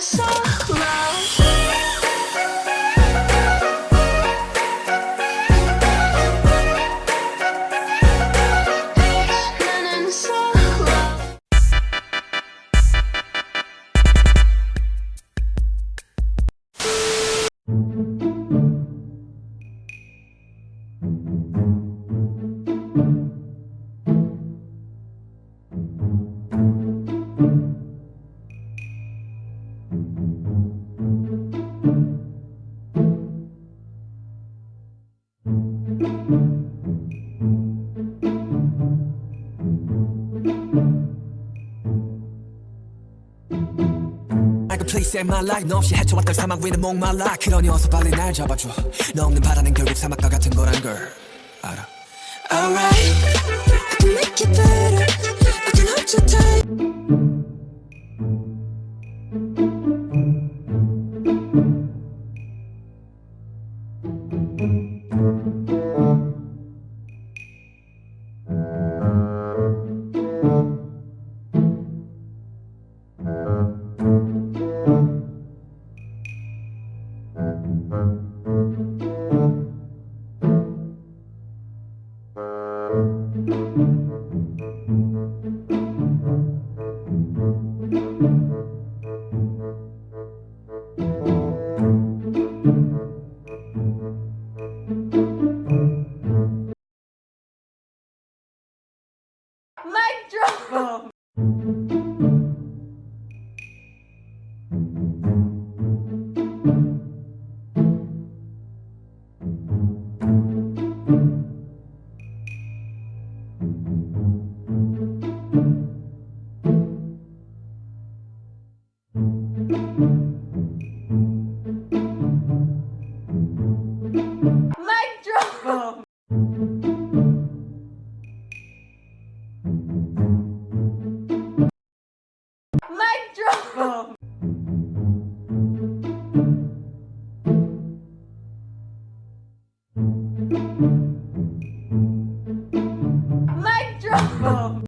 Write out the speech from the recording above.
so I could please save my life 너 없이 헤쳐왔던 사막 위는 목말라. 그러니 어서 빨리 날 잡아줘. 너 없는 바다는 결국 사막과 같은 거란 걸 알아. Alright, Mic drop. Mic Mic drop!